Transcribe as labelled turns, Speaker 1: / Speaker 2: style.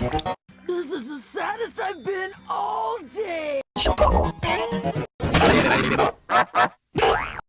Speaker 1: This is the saddest I've been all day!